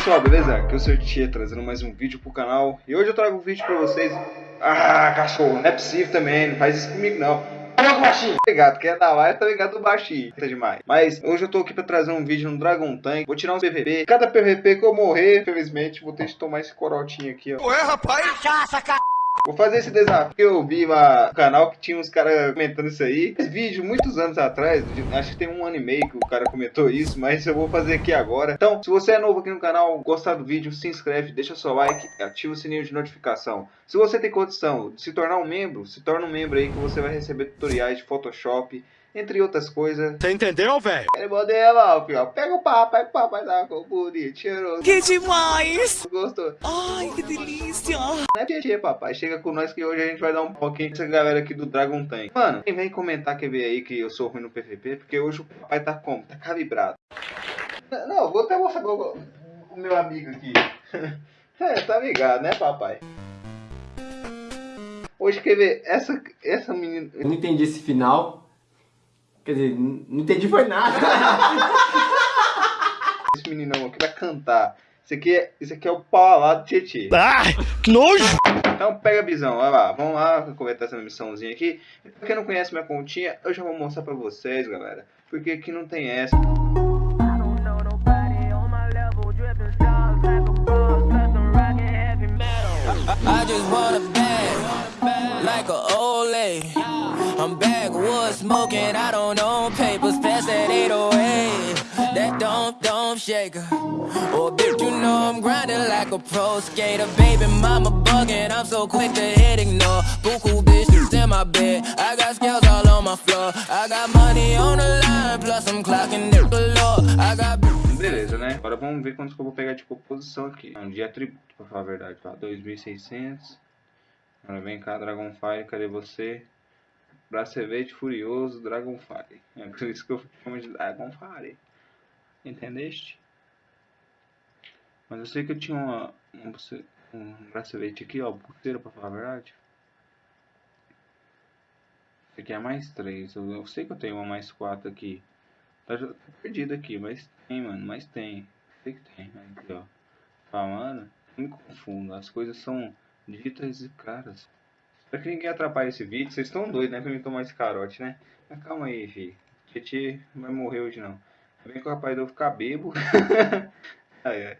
pessoal, beleza? Aqui é o Sr. Tia trazendo mais um vídeo pro canal. E hoje eu trago um vídeo pra vocês. Ah, cachorro, não é possível também, não faz isso comigo não. Olha o baixinho? Obrigado, quer dar mais, tá ligado do baixinho Tá demais. Mas hoje eu tô aqui pra trazer um vídeo no Dragon Tank. Vou tirar um PVP Cada PVP que eu morrer, infelizmente, vou ter que tomar esse corotinho aqui, ó. Ué, rapaz? Cachaça, cara! Vou fazer esse desafio. Eu vi no canal que tinha uns caras comentando isso aí. Esse vídeo, muitos anos atrás, acho que tem um ano e meio que o cara comentou isso, mas eu vou fazer aqui agora. Então, se você é novo aqui no canal, gostar do vídeo, se inscreve, deixa seu like, ativa o sininho de notificação. Se você tem condição de se tornar um membro, se torna um membro aí que você vai receber tutoriais de Photoshop, entre outras coisas. Você entendeu, velho? Ele modela, filho. Pega o papai, o papai tá com bonito, cheiroso. Que demais! Gostou? Ai, que delícia! Não é GG, papai. Chega com nós que hoje a gente vai dar um pouquinho dessa galera aqui do Dragon Tank. Mano, quem vem comentar quer ver aí que eu sou ruim no PVP, porque hoje o papai tá como? Tá calibrado. Não, vou até mostrar o, o meu amigo aqui. é, tá ligado, né, papai? Hoje quer ver essa, essa menina. Eu não entendi esse final. Quer dizer, não entendi foi nada. Esse meninão aqui vai cantar. Isso aqui é, isso aqui é o paulado Tietê. Ai, que nojo! Então pega a visão, olha lá, vamos lá completar essa missãozinha aqui. Pra quem não conhece minha continha, eu já vou mostrar pra vocês, galera. Porque aqui não tem essa. I just want a bag, like a old. I'm backwoods smoking, I don't own papers, pass that 808. That don't, don't shaker. Oh, bitch, you know I'm grinding like a pro skater. Baby, mama bugging, I'm so quick to hit ignore. Buku bitches in my bed, I got scales all on my floor. I got money on the line, plus I'm clocking it below. I got. Beleza, né? Agora vamos ver quantos que eu vou pegar de composição aqui. Não, de atributo, pra falar a verdade, tá? 2.600. Agora vem cá, Dragonfire, cadê você? Bracevete Furioso Dragonfire. É por isso que eu chamo de Dragonfire. Entendeste? Mas eu sei que eu tinha uma, um, um bracelete aqui, ó, pulseira pra falar a verdade. Esse aqui é mais 3. Eu, eu, sei que eu tenho uma mais 4 aqui. Tá, tá perdido aqui, mas tem, mano. Mas tem. Sei que tem. Aqui, ó. Falando. Me confundo. As coisas são ditas e caras. Pra que ninguém atrapalhe esse vídeo. Vocês estão doidos, né? Pra mim tomar esse carote, né? Mas calma aí, fi. Tietê não vai morrer hoje, não. Vem que o rapaz eu ficar bebo. ai, ai.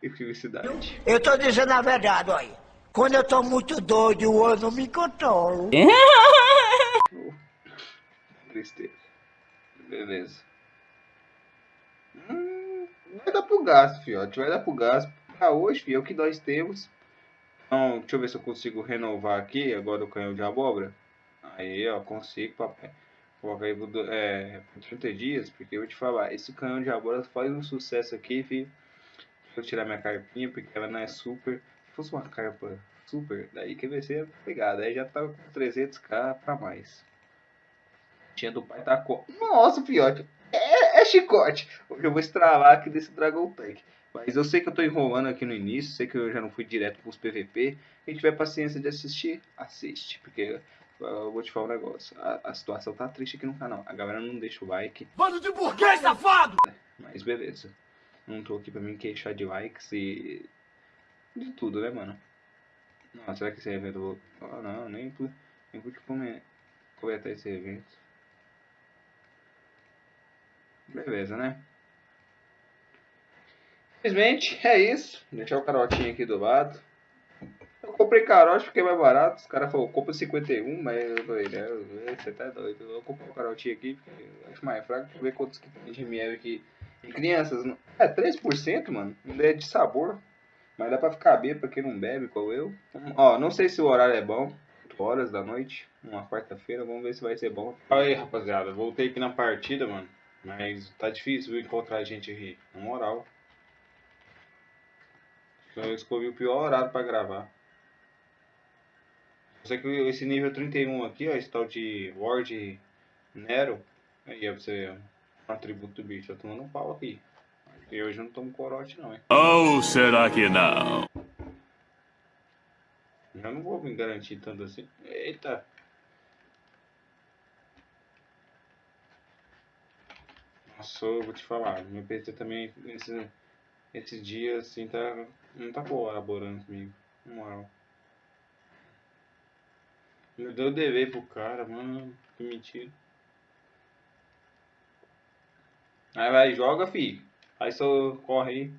Que felicidade. Eu tô dizendo a verdade, olha. Quando eu tô muito doido, eu não me controlo. oh, tristeza. Beleza. Hum, vai dar pro gasto, fiote. Vai dar pro gasto. Pra hoje, fio, é o que nós temos. Então, deixa eu ver se eu consigo renovar aqui agora o canhão de abóbora. Aí, ó, consigo, papai. Coloca aí por, é, por 30 dias, porque eu vou te falar, esse canhão de abóbora faz um sucesso aqui, filho. Deixa eu tirar minha carpinha, porque ela não é super. Se fosse uma carpa super, daí que vai ser pegada. Aí já tá com 300k pra mais. Tinha do pai tá com... Nossa, fiote. É, é chicote. Hoje eu vou estralar aqui desse Dragon Tank. Mas eu sei que eu tô enrolando aqui no início, sei que eu já não fui direto pros PVP. Quem tiver paciência de assistir, assiste. Porque eu vou te falar um negócio. A, a, situação tá triste aqui no canal. A galera não deixa o like. Bando de burguês, safado! Mas beleza. Não tô aqui pra me queixar de likes e... De tudo, né, mano? Não, será que esse evento... Oh, não, nem pude, nem pude comentar esse evento. Beleza, né? Infelizmente, é isso. Vou deixar o carotinho aqui do lado. Eu comprei carote porque é mais barato. Os caras falaram, compra 51, mas eu falei, né? Você tá doido. Eu comprei o carotinho aqui porque eu acho mais fraco. Deixa eu ver quantos que tem de miel aqui. E crianças, é 3%, mano. Não é de sabor. Mas dá pra ficar bem pra quem não bebe, igual eu. Ó, não sei se o horário é bom. 8 horas da noite, uma quarta-feira. Vamos ver se vai ser bom. Aí, rapaziada. Voltei aqui na partida, mano. Mas tá difícil encontrar gente aqui. Na moral. Então eu escolhi o pior horário para gravar. Só que esse nível 31 aqui, ó, esse tal de Ward Nero, aí é você um atributo do bicho, eu tô tomando um pau aqui. E hoje eu não tomo corote não, hein? Ou oh, será que não? Eu não vou me garantir tanto assim. Eita! Nossa, eu vou te falar, meu PC também Esse dia, assim, tá, não tá colaborando comigo. Na moral. Eu dei o dever pro cara, mano. Que mentira. Aí vai, joga, fi. Aí só corre aí.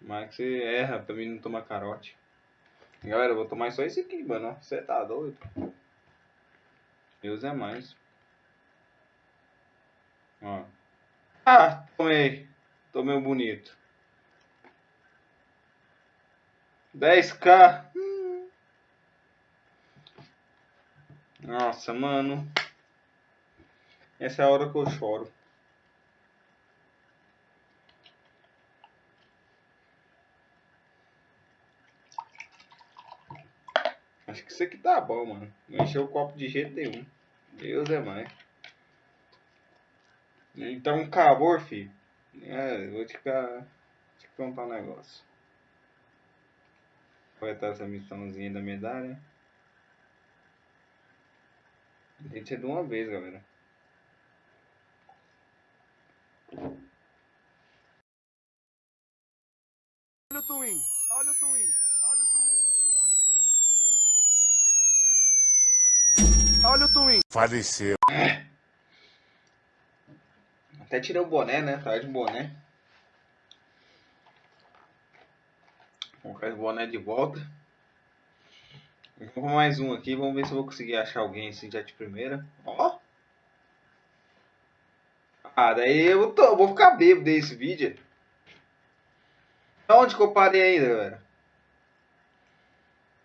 Mas que você erra pra mim não tomar carote. Galera, eu vou tomar só esse aqui, mano. Você tá doido? Deus é mais. Ó. Ah, tomei. Tomei um bonito. 10k. Hum. Nossa, mano. Essa é a hora que eu choro. Acho que isso aqui tá bom, mano. Não encheu o copo de jeito nenhum. Deus é mais. Então, acabou, filho. É, vou te, ficar, te contar um negócio. Vai estar essa missãozinha da medalha. Tem que ser de uma vez, galera. Olha o Twin, olha o Twin, olha o Twin, olha o Twin. Olha o Twin. Faleceu. Até tirei o boné, né? Tava de boné. Vou colocar o boné de volta. Vou mais um aqui. Vamos ver se eu vou conseguir achar alguém assim já de primeira. Ó. Ah, daí eu tô, vou ficar bêbado desse vídeo. Onde que eu parei ainda, galera?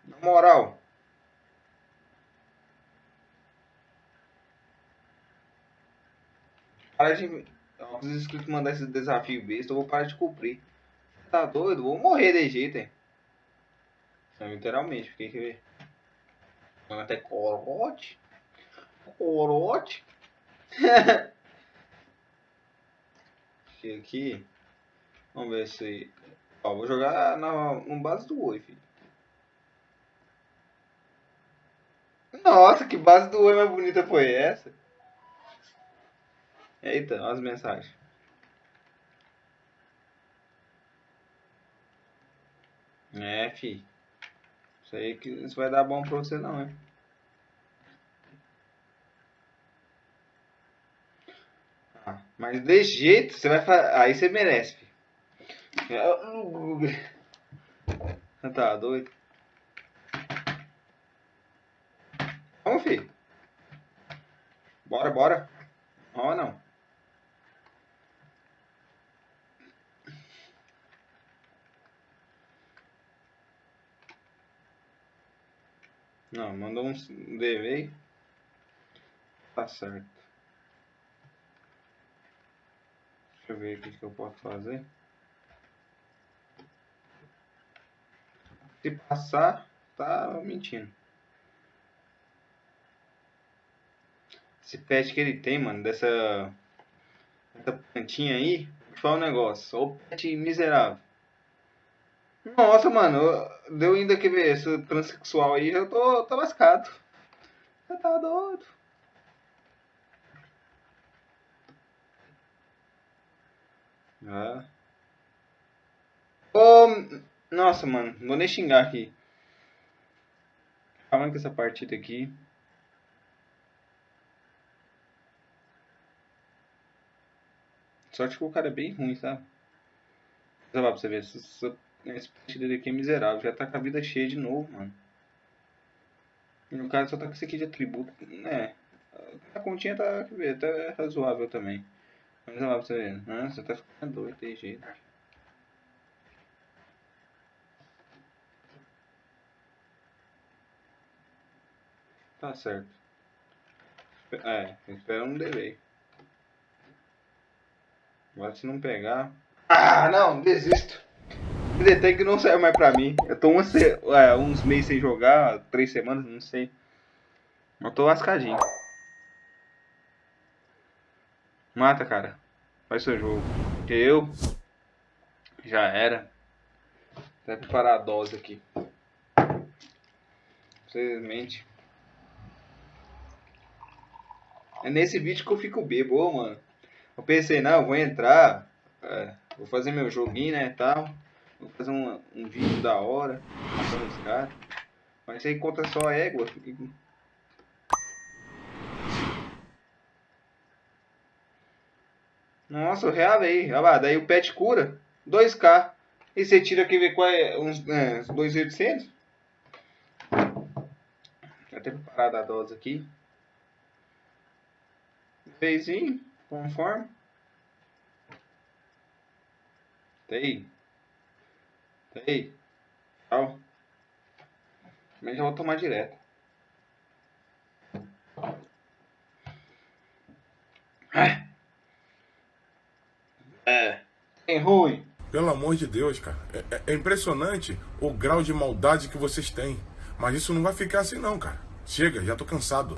Na moral. Para de. Os inscritos mandar esse desafio besta, eu vou parar de cumprir. Tá doido? Vou morrer de jeito, hein? Literalmente, fiquei que ver. Até corote. Corote. aqui. Vamos ver se. Ó, vou jogar na, no base do Oi, filho. Nossa, que base do Oi mais bonita foi essa? Eita, olha as mensagens. É, fi. Isso aí que isso vai dar bom pra você não, hein? Ah, mas de jeito, você vai fazer. Aí você merece, fi. Tá doido? Vamos, fi. Bora, bora. Ó, não. Não, mandou um delay. Tá certo. Deixa eu ver o que eu posso fazer. Se passar, tá mentindo. Esse pet que ele tem, mano, dessa, dessa plantinha aí, fala um negócio. O pet miserável. Nossa, mano, deu ainda que ver esse transexual aí, eu tô, tô lascado. Você tá doido. Ah. Oh, nossa, mano, vou nem xingar aqui. Falando com essa partida aqui. Sorte que o cara é bem ruim, sabe? Lá pra você ver. Essa esse partido aqui é miserável. Já tá com a vida cheia de novo, mano. E no caso só tá com esse aqui de atributo. É. A continha tá, tá razoável também. Vamos lá pra você ver. Nossa, tá ficando doido de jeito. Tá certo. É, espera um delay. Agora se não pegar. Ah, não, desisto. Detect não serve mais pra mim. Eu tô uma, é, uns meses sem jogar, três semanas, não sei. Eu tô lascadinho. Mata, cara. Faz seu jogo. Eu já era. Até preparar a dose aqui. Infelizmente. É nesse vídeo que eu fico bebo, mano. Eu pensei, não, eu vou entrar. É, Vou fazer meu joguinho, né, tal. Vou fazer um, um vídeo da hora, matando os caras. Mas isso aí conta só égua. Nossa, eu reavei. Olha lá, daí o pet cura 2k. E você tira aqui, ver qual é, uns é, 2.800. Já até preparado a dose aqui. Feizinho, conforme. Tem. Tem. Tchau. Mas já vou tomar direto. Ah. É. Tem ruim. Pelo amor de Deus, cara. É, é- é impressionante o grau de maldade que vocês têm. Mas isso não vai ficar assim não, cara. Chega, já tô cansado.